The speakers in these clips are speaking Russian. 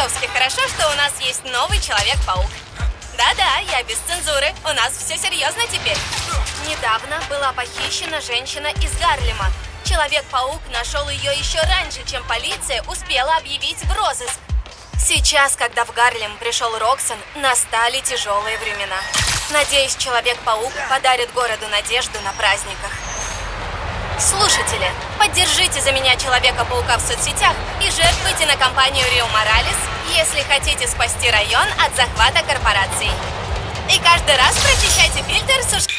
чертовски хорошо, что у нас есть новый Человек-паук. Да-да, я без цензуры. У нас все серьезно теперь. Недавно была похищена женщина из Гарлема. Человек-паук нашел ее еще раньше, чем полиция успела объявить в розыск. Сейчас, когда в Гарлем пришел Роксон, настали тяжелые времена. Надеюсь, Человек-паук подарит городу надежду на праздниках. Слушатели, поддержите за меня Человека-паука в соцсетях и жертвуйте на компанию Рио Моралес, если хотите спасти район от захвата корпораций. И каждый раз прочищайте фильтр суш...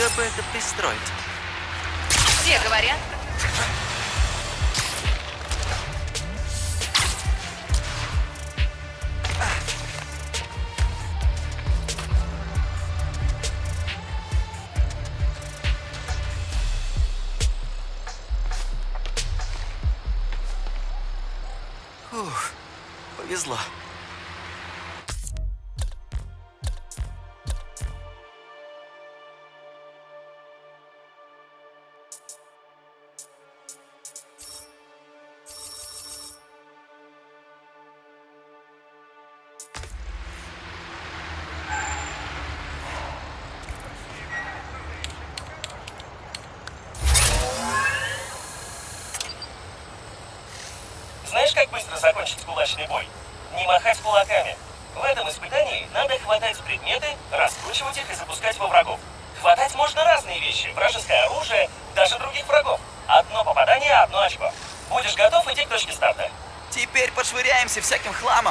Кто бы это пристроить? Все говорят. Ух, повезло. Пошвыряемся всяким хламом.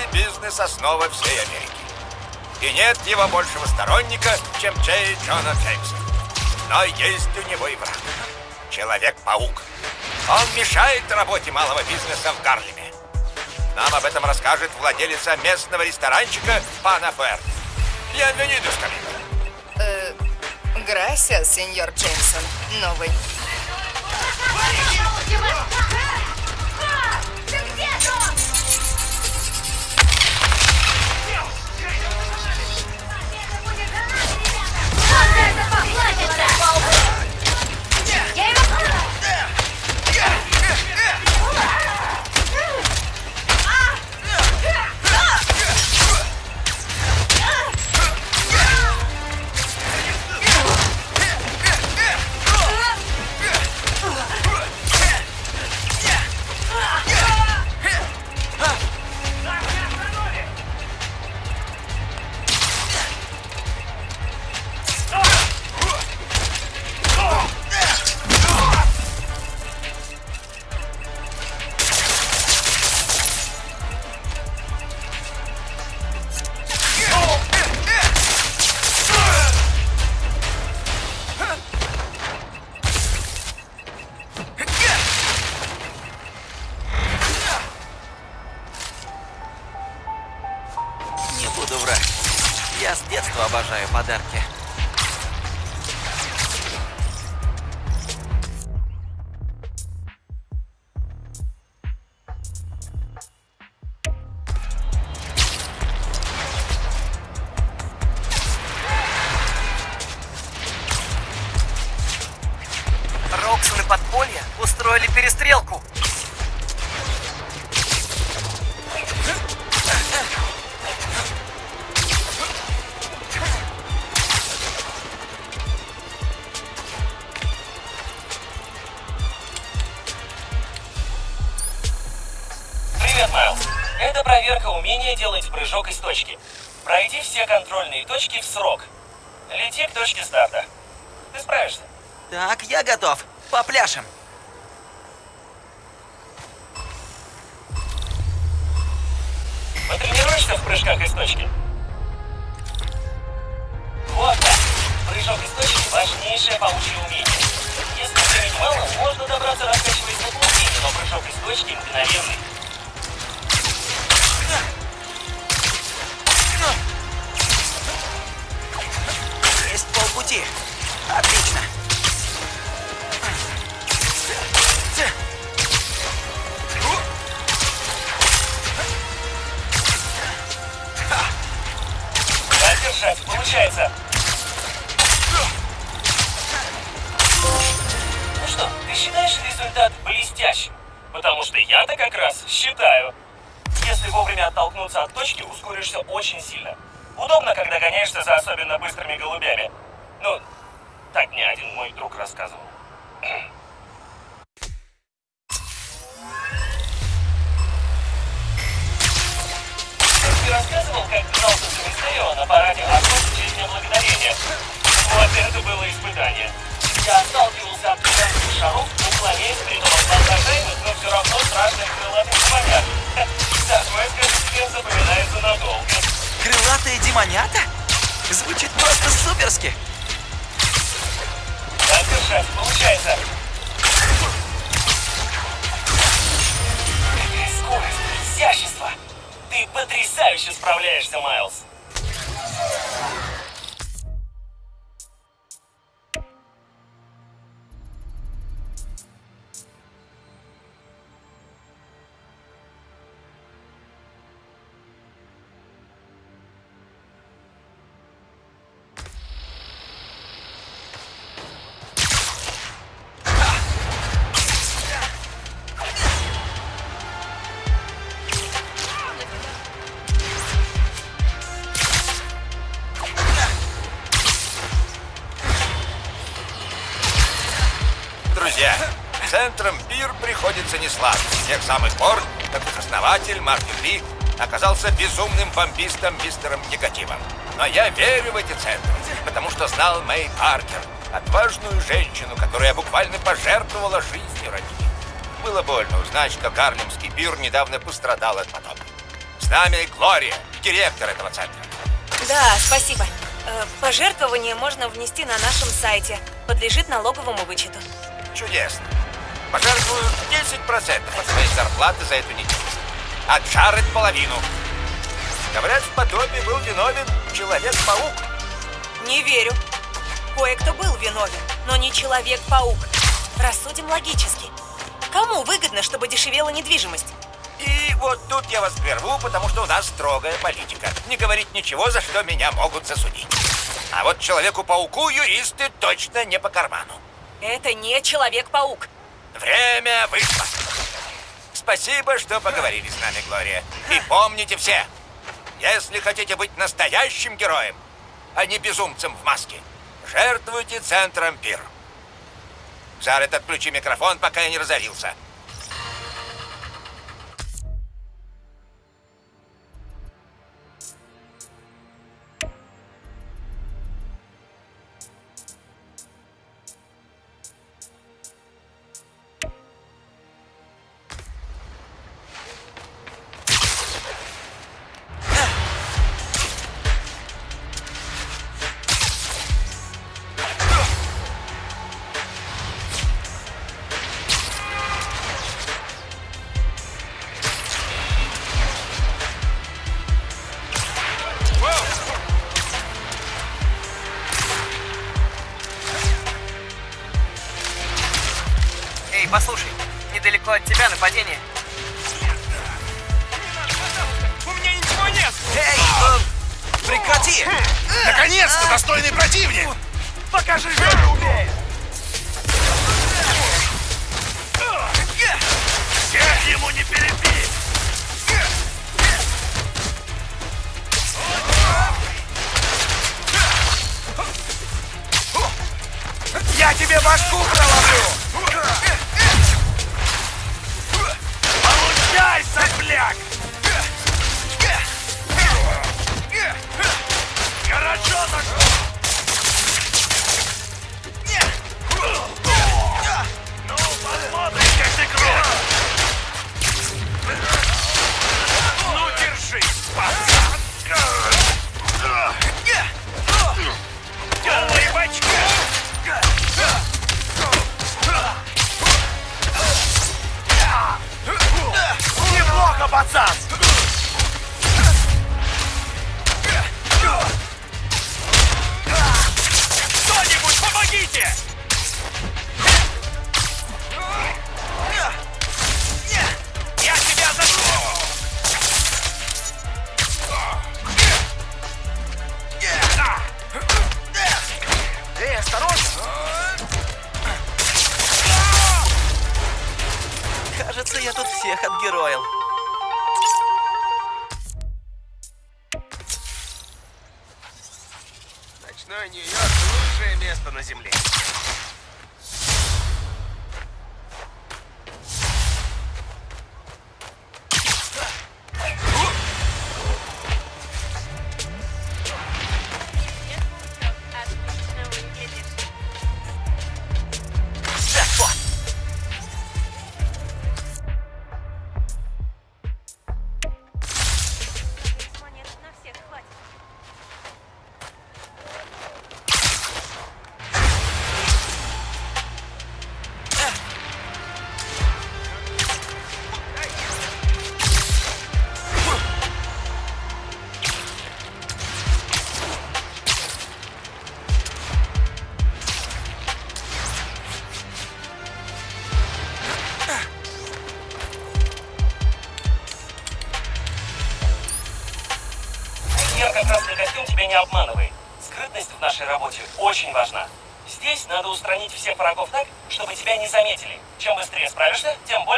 Малый бизнес – основа всей Америки. И нет его большего сторонника, чем Джей Джона Джеймса. Но есть у него и враг. Человек-паук. Он мешает работе малого бизнеса в Гарлеме. Нам об этом расскажет владелица местного ресторанчика Пана Фер. Бьенвенидус, коллега. Э, Грасия, сеньор Джеймсон. Новый. сильнейшее паучье умение. Если времени мало, можно добраться раскачиваясь на паутине, но прыжок из точки мгновенный. Есть полпути. Отлично. Оттолкнуться от точки, ускоришься очень сильно. Удобно, когда гоняешься за особенно быстрыми голубями. Ну, так мне один мой друг рассказывал. Ты рассказывал, как дрался с Мистерио на параде Аквас в честь Благодарения? Вот это было испытание. Я сталкивался от гигантских шаров, уклоняясь при том от но все равно страшных крылатых демонят. Скажу тебе, запоминается надолго. Крылатые демонята? Звучит просто суперски. Так держать, получается. Какая скорость, изящество. Ты потрясающе справляешься, Майлз. Приходится не сладко. С тех самых пор, как их основатель Мартин Ли оказался безумным бомбистом мистером Негативом. Но я верю в эти центры, потому что знал Мэй Паркер, отважную женщину, которая буквально пожертвовала жизнью ради них. Было больно узнать, что Гарлемский пир недавно пострадал от потопа. С нами Глория, директор этого центра. Да, спасибо. Э, Пожертвование можно внести на нашем сайте. Подлежит налоговому вычету. Чудесно. Пожертвую 10% от своей зарплаты за эту неделю. Джаред половину. Говорят, в потопе был виновен Человек-паук. Не верю. Кое-кто был виновен, но не Человек-паук. Рассудим логически. Кому выгодно, чтобы дешевела недвижимость? И вот тут я вас прерву, потому что у нас строгая политика. Не говорить ничего, за что меня могут засудить. А вот Человеку-пауку юристы точно не по карману. Это не Человек-паук. Время вышло. Спасибо, что поговорили с нами, Глория. И помните все, если хотите быть настоящим героем, а не безумцем в маске, жертвуйте центром пир. Джаред, отключи микрофон, пока я не разорился. Нападение. Пацан! Кто-нибудь помогите!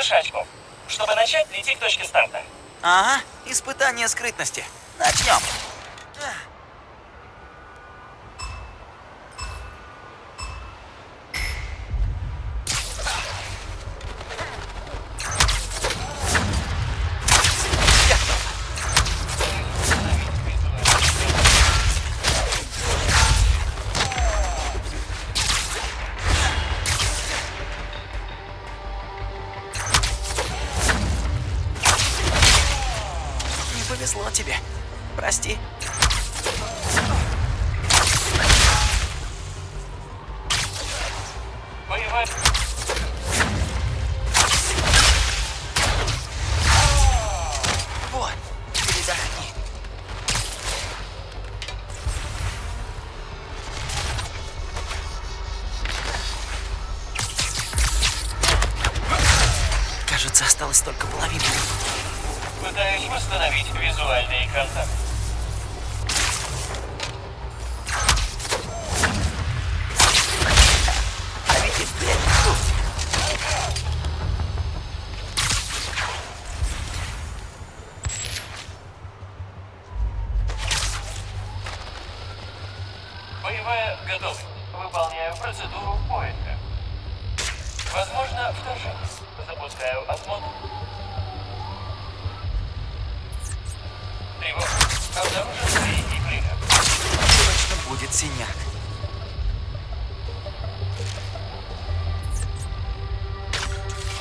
больше очков, чтобы начать лететь к точке старта. Ага, испытание скрытности. Начнем.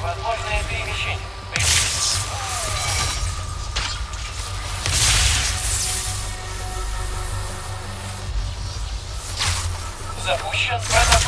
Возможное перемещение. Запущен протокол.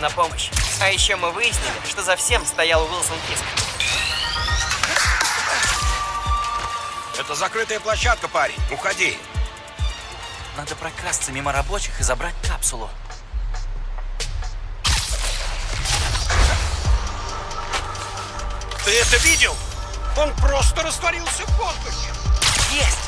на помощь. А еще мы выяснили, что за всем стоял Уилсон Фиск. Это закрытая площадка, парень. Уходи. Надо прокрасться мимо рабочих и забрать капсулу. Ты это видел? Он просто растворился в воздухе. Есть!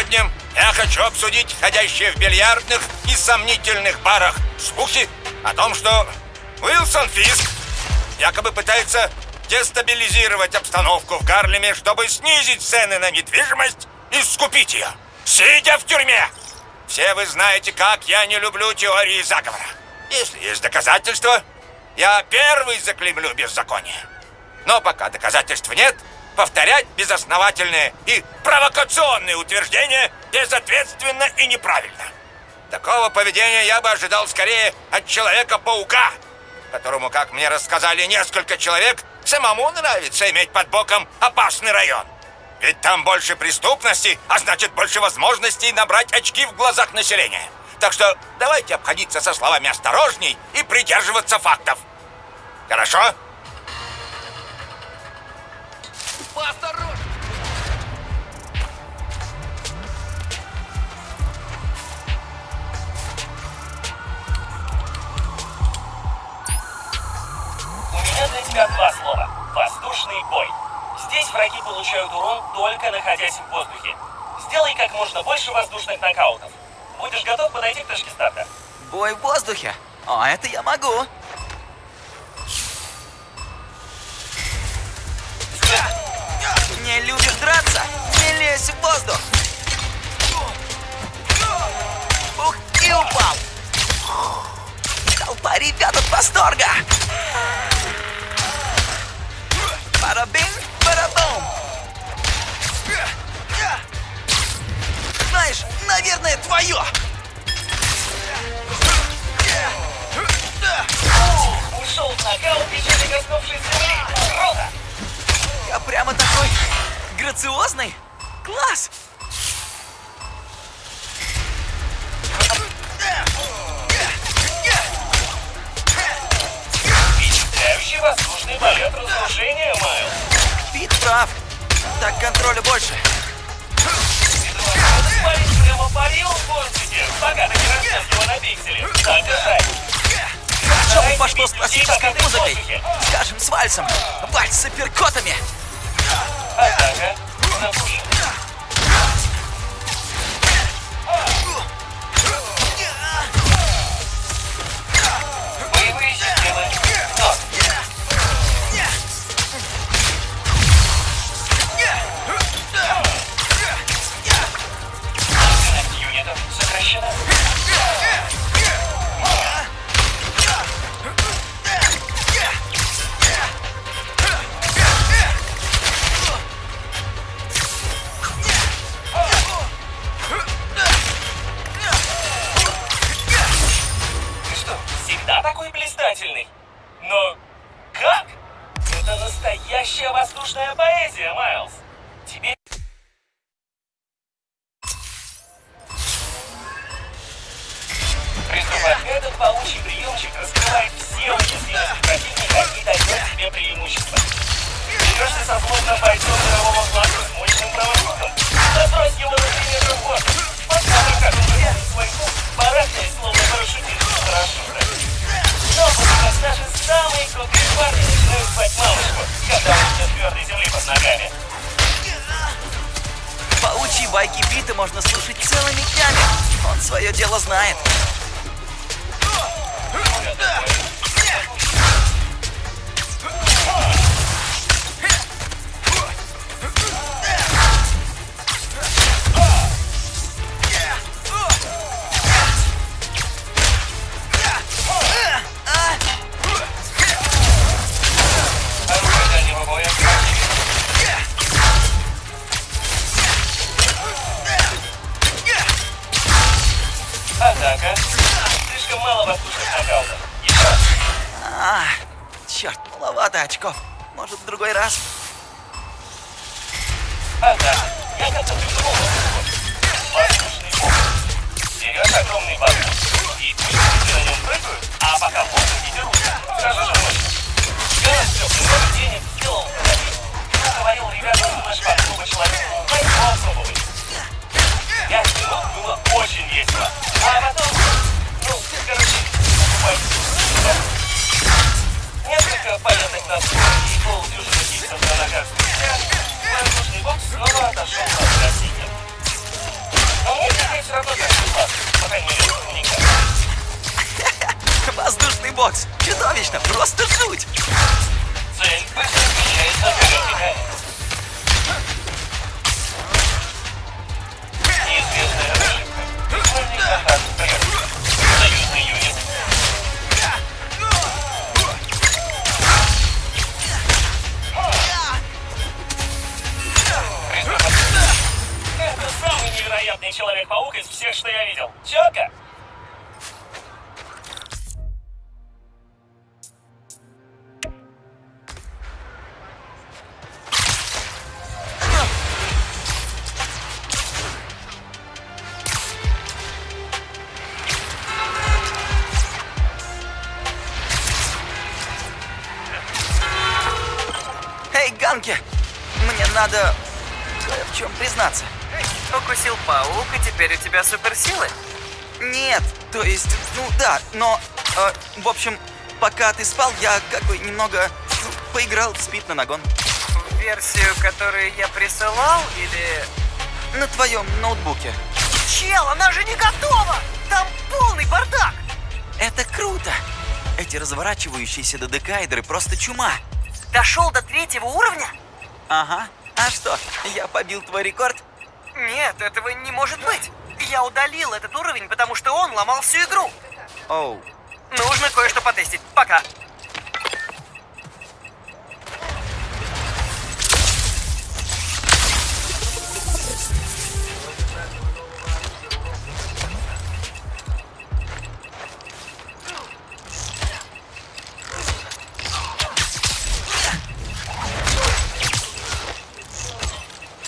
сегодня я хочу обсудить ходящие в бильярдных и сомнительных барах слухи о том, что Уилсон Фиск якобы пытается дестабилизировать обстановку в Гарлеме, чтобы снизить цены на недвижимость и скупить ее, сидя в тюрьме. Все вы знаете, как я не люблю теории заговора. Если есть доказательства, я первый заклемлю беззаконие. Но пока доказательств нет, повторять безосновательные и провокационные утверждения безответственно и неправильно. Такого поведения я бы ожидал скорее от Человека-паука, которому, как мне рассказали несколько человек, самому нравится иметь под боком опасный район. Ведь там больше преступности, а значит больше возможностей набрать очки в глазах населения. Так что давайте обходиться со словами осторожней и придерживаться фактов. Хорошо? У меня для тебя два слова. Воздушный бой. Здесь враги получают урон, только находясь в воздухе. Сделай как можно больше воздушных нокаутов. Будешь готов подойти к точке старта? Бой в воздухе. А это я могу. Не любишь драться? Не лезь в воздух. Ух, и упал. Толпа ребят от восторга. Барабин, барабум. Знаешь, наверное, твое. Ушел в нокаут, не коснувшись земли. Круто! Я прямо такой грациозный. Класс! Впечатляющий воздушный полет разрушения, Майл. Пит прав. Так контроля больше. Прямо парил в воздухе, пока ты не его на пиксели. Так. Что бы пошло с классической музыкой? Скажем, с вальсом. Вальс с апперкотами. Azaga, na крутые парни начинают звать мамочку, когда у тебя твердой земли под ногами. Паучьи байки Пита можно слушать целыми днями. Он свое дело знает. Оружие пока ты спал, я как бы немного поиграл в спит на нагон. Версию, которую я присылал, или... На твоем ноутбуке. Чел, она же не готова! Там полный бардак! Это круто! Эти разворачивающиеся додекаэдры просто чума. Дошел до третьего уровня? Ага. А что, я побил твой рекорд? Нет, этого не может быть. Я удалил этот уровень, потому что он ломал всю игру. Оу. Нужно кое-что потестить. Пока.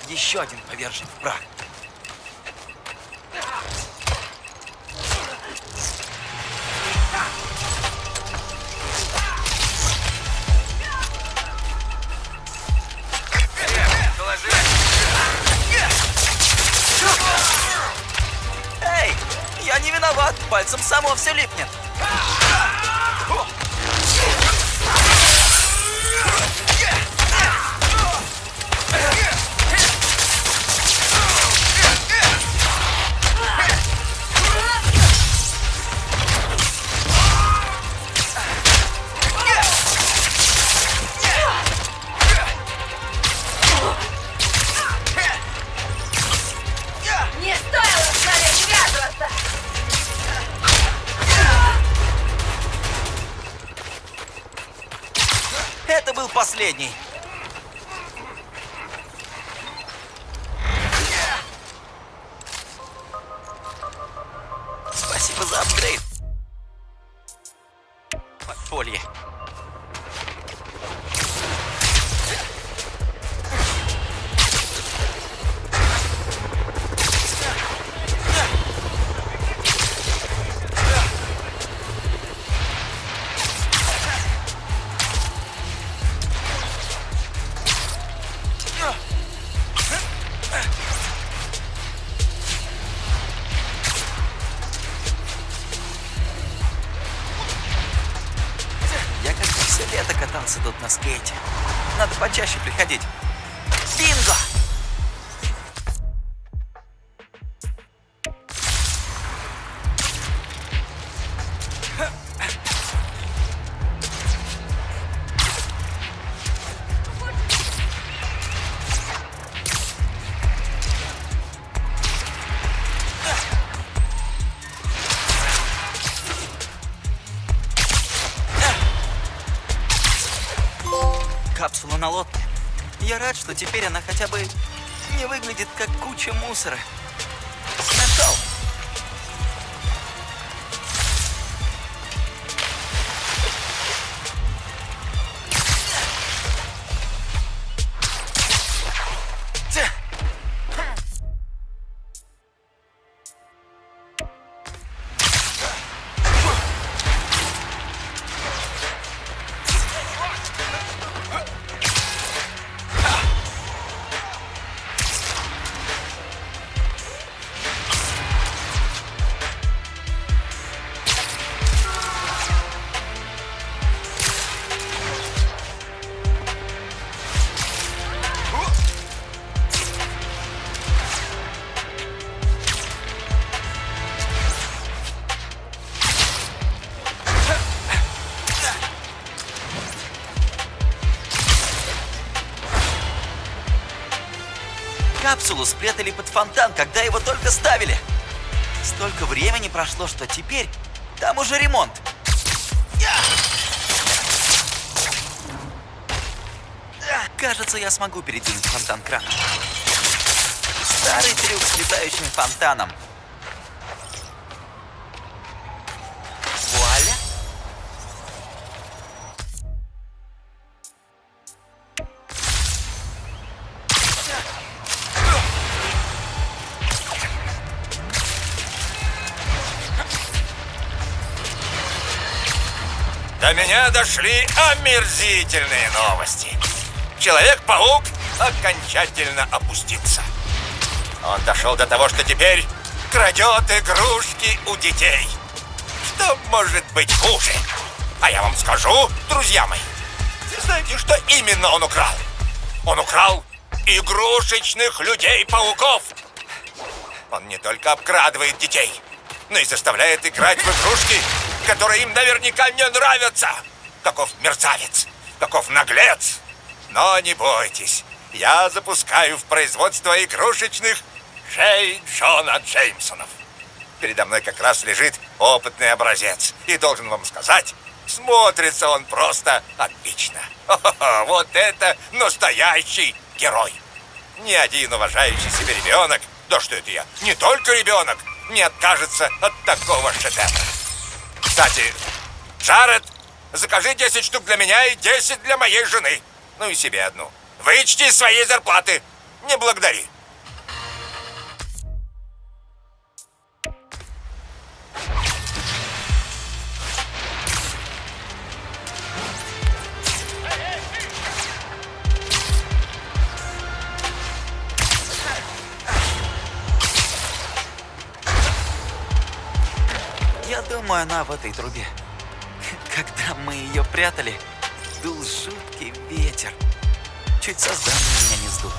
Еще один повержен в прах. Само все липнет. Катался тут на скейте. Надо почаще приходить. Теперь она хотя бы не выглядит как куча мусора. Капсулу спрятали под фонтан, когда его только ставили. Столько времени прошло, что теперь там уже ремонт. Кажется, я смогу передвинуть фонтан краном. Старый трюк с летающим фонтаном. Дошли омерзительные новости. Человек-паук окончательно опустится. Он дошел до того, что теперь крадет игрушки у детей. Что может быть хуже? А я вам скажу, друзья мои, знаете, что именно он украл? Он украл игрушечных людей-пауков. Он не только обкрадывает детей, но и заставляет играть в игрушки, которые им наверняка не нравятся. Каков мерзавец, каков наглец. Но не бойтесь, я запускаю в производство игрушечных Джей Джона Джеймсонов. Передо мной как раз лежит опытный образец. И должен вам сказать, смотрится он просто отлично. Хо-хо-хо, вот это настоящий герой. Ни один уважающий себя ребенок, да что это я, не только ребенок, не откажется от такого шедевра. Кстати, Джаред, закажи 10 штук для меня и 10 для моей жены. Ну и себе одну. Вычти из своей зарплаты. Не благодари. Я думаю, она в этой трубе. Мы ее прятали, дул жуткий ветер. Чуть создание меня не сдул.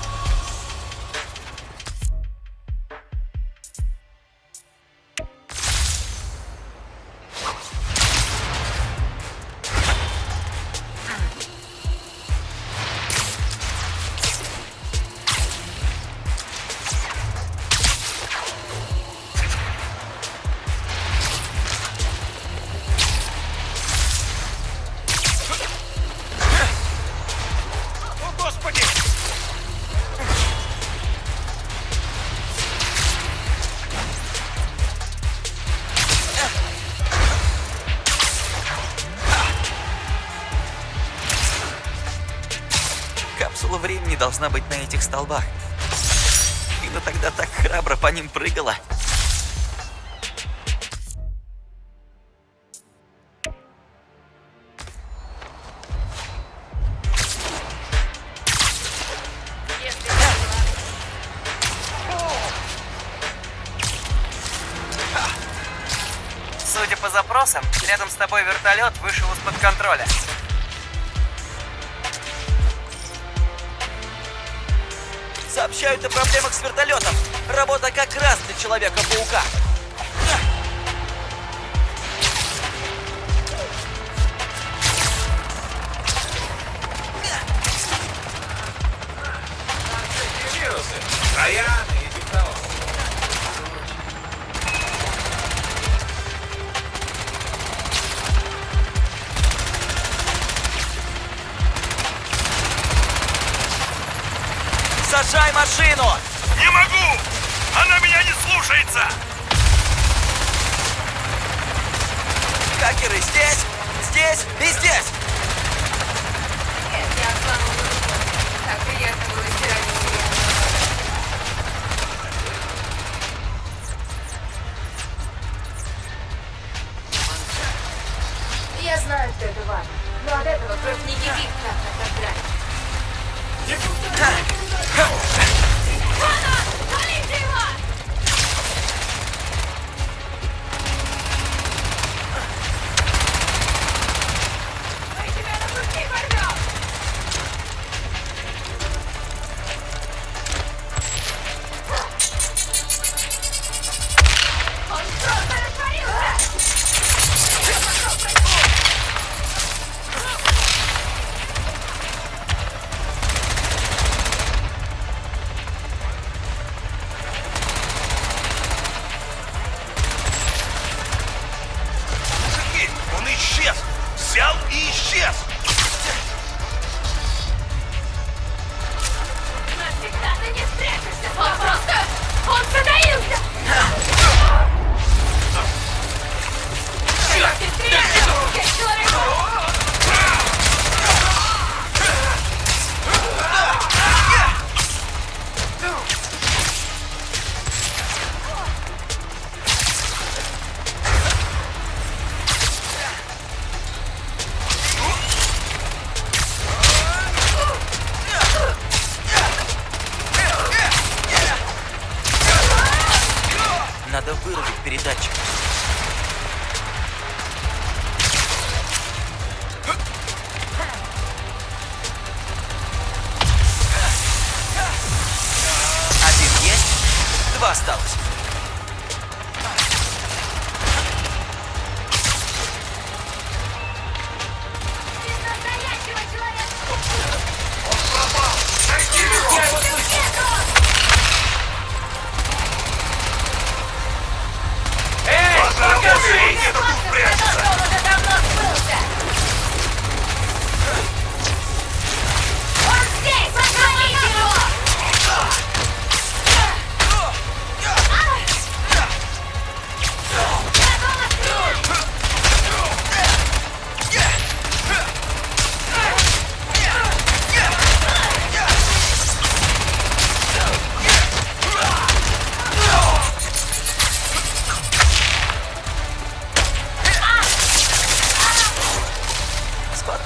Столбах. Ина тогда так храбро по ним прыгала. Судя по запросам, рядом с тобой вертолет вышел из-под контроля. Сообщают о проблемах с вертолетом. Работа как раз для Человека-паука. Ты не спрячешься, он просто... Он затаился! Черт! Да,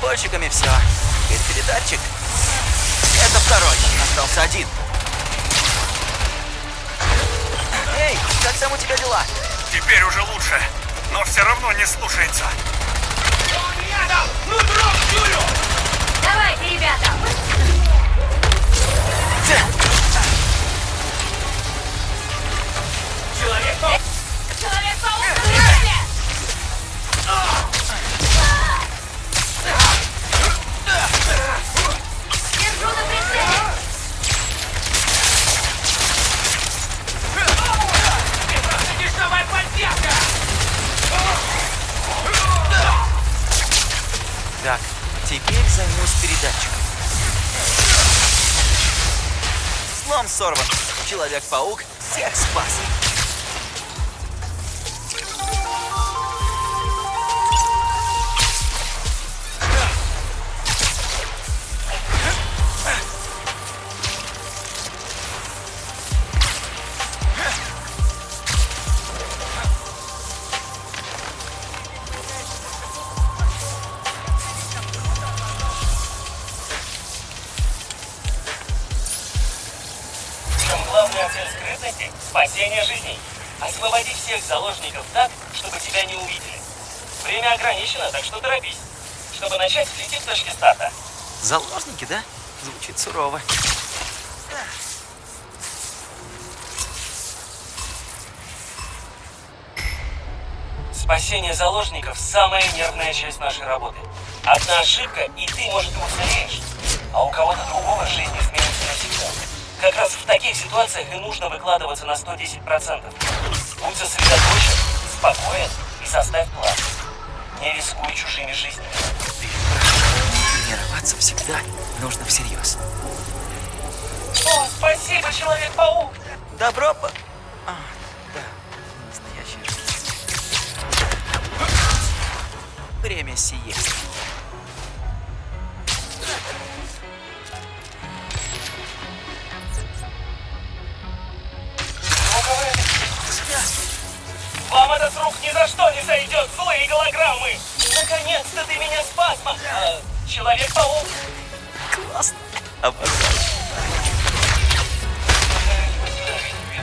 С подпольщиками все. Теперь передатчик. Это второй. Остался один. Эй, как там у тебя дела? Теперь уже лучше, но все равно не слушается. Давайте, ребята! Сорван. Человек-паук всех спас. Сурово. Спасение заложников – самая нервная часть нашей работы. Одна ошибка, и ты, может, и уцелеешь. А у кого-то другого жизнь изменится навсегда. Как раз в таких ситуациях и нужно выкладываться на 110%. Будь сосредоточен, спокоен и составь план. Не рискуй чужими жизнями. Тренироваться всегда нужно всерьез. О, спасибо, Человек-паук! Добро по... А, да, настоящая жизнь. Время сиест. Вам это с рук ни за что не сойдет, злые голограммы! Наконец-то ты меня спас, ма- э, Человек-паук! Классно. Обожаю.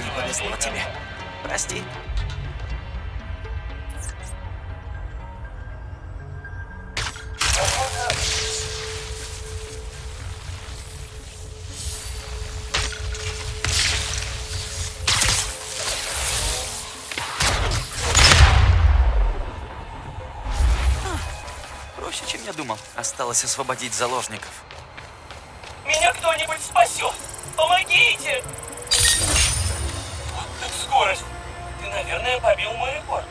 Не повезло тебе. Прости. Осталось освободить заложников. Меня кто-нибудь спасет! Помогите! Вот так скорость! Ты, наверное, побил мой рекорд.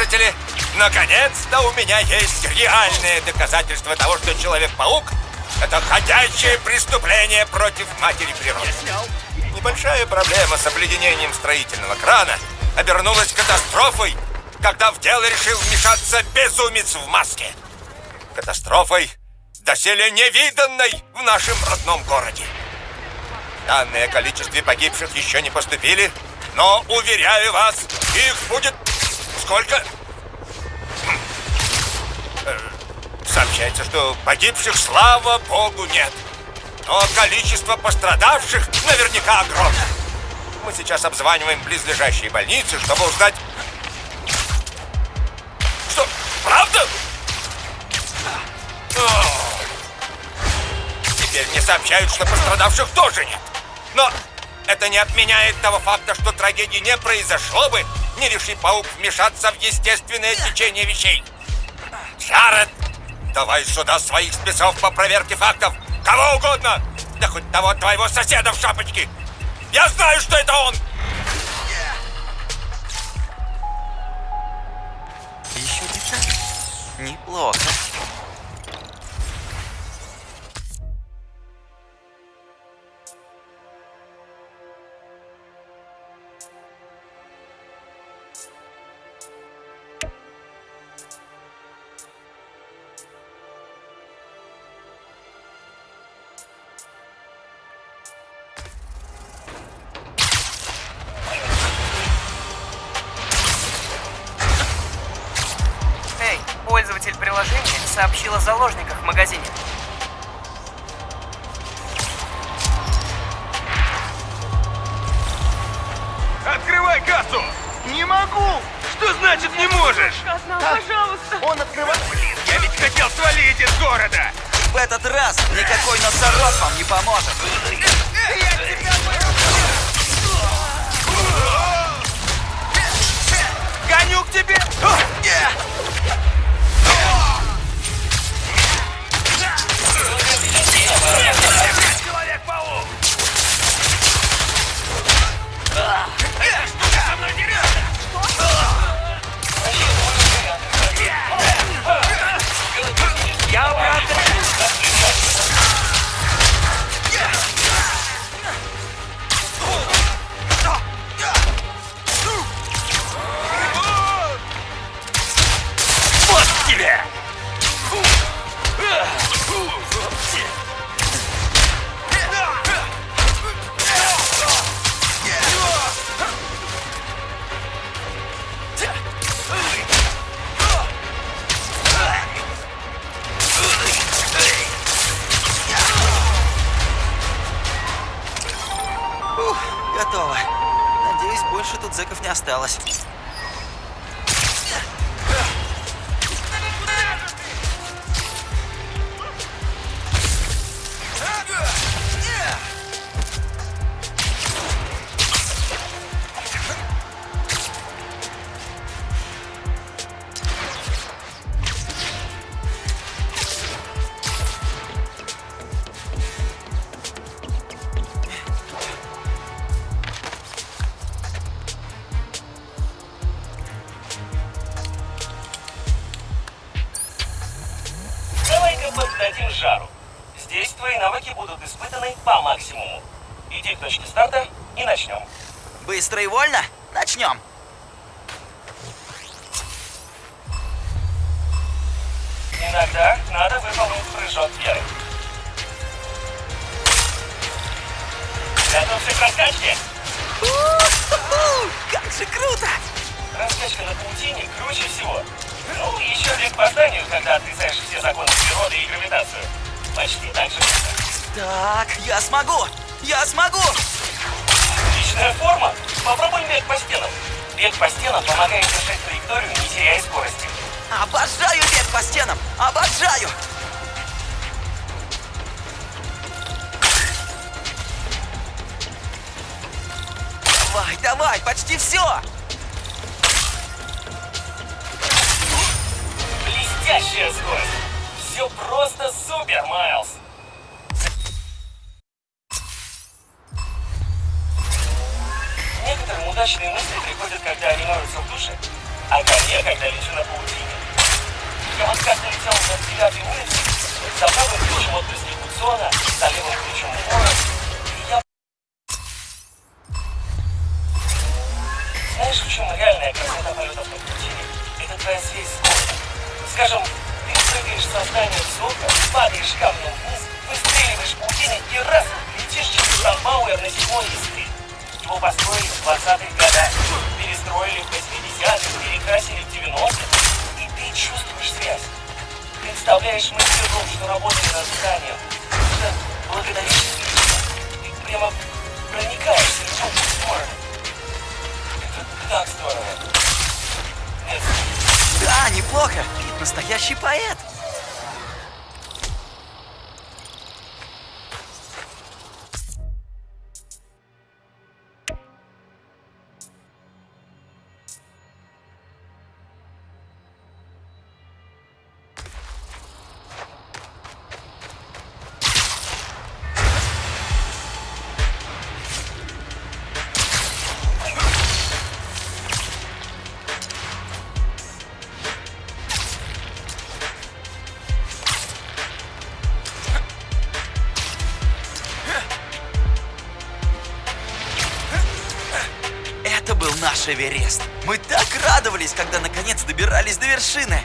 Слушатели, наконец-то у меня есть реальное доказательство того, что Человек-паук — это ходячее преступление против матери природы. Небольшая проблема с обледенением строительного крана обернулась катастрофой, когда в дело решил вмешаться безумец в маске. Катастрофой, доселе невиданной в нашем родном городе. Данные о количестве погибших еще не поступили, Но, уверяю вас, их будет... Сколько? Э, Сообщается, что погибших, слава богу, нет. Но количество пострадавших наверняка огромно. Мы сейчас обзваниваем близлежащие больницы, чтобы узнать... Что, правда? Теперь мне сообщают, что пострадавших тоже нет. Но это не отменяет того факта, что трагедии не произошло бы, не реши паук вмешаться в естественное течение вещей. Джаред, давай сюда своих спецов по проверке фактов. Кого угодно. Да хоть того твоего соседа в шапочке. Я знаю, что это он. Еще деталь. Неплохо. Приложения сообщил о заложниках в магазине. Открывай кассу! Не могу! Что значит не можешь? пожалуйста. Он открывает... Блин, я ведь хотел свалить из города! В этот раз никакой носорог вам не поможет. Готово. Надеюсь, больше тут зэков не осталось. Некоторым удачные мысли приходят, когда они моются в душе, а ко мне, когда лечу на паутине. Я вот как летел на девятой улице, за правым ключом от Конституциона, за левым ключом Мора, и я... Знаешь, в чем реальная красота полетов на паутине? Это твоя связь с Богом. Скажем, ты прыгаешь со здания высоко, падаешь камнем вниз, выстреливаешь паутине и раз, летишь через Шамбауэр на седьмой искре. Его построили в 20-х годах, перестроили в 80-х, перекрасили в 90-х, и ты чувствуешь связь. Представляешь, мы с Петром, что работали над зданием. Это благодаря тебе. Ты прямо проникаешься в любую сторону. Это так здорово. Нет, Да, неплохо. Настоящий поэт. Эверест. Мы так радовались, когда наконец добирались до вершины.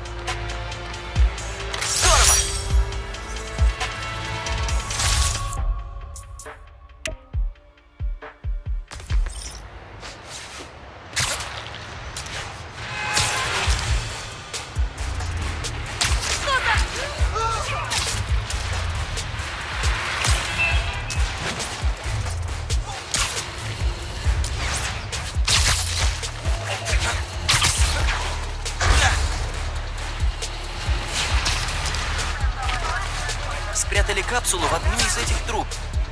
Капсулу в одну из этих труб,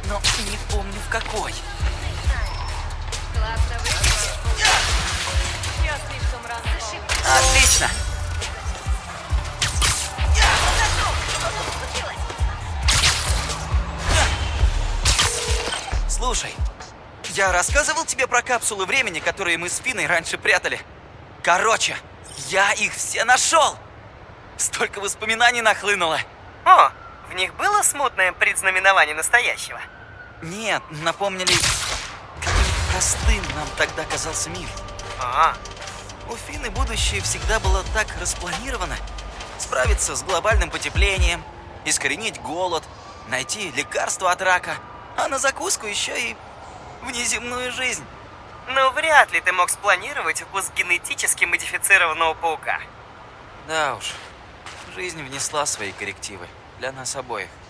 но не помню в какой. Отлично! Слушай, я рассказывал тебе про капсулы времени, которые мы с Финой раньше прятали. Короче, я их все нашел! Столько воспоминаний нахлынуло. О, в них было смутное предзнаменование настоящего. Нет, напомнили, каким простым нам тогда казался мир. А, У Фины будущее всегда было так распланировано. Справиться с глобальным потеплением, искоренить голод, найти лекарство от рака, а на закуску еще и внеземную жизнь. ну вряд ли ты мог спланировать выпуск генетически модифицированного паука. Да уж, жизнь внесла свои коррективы для нас обоих.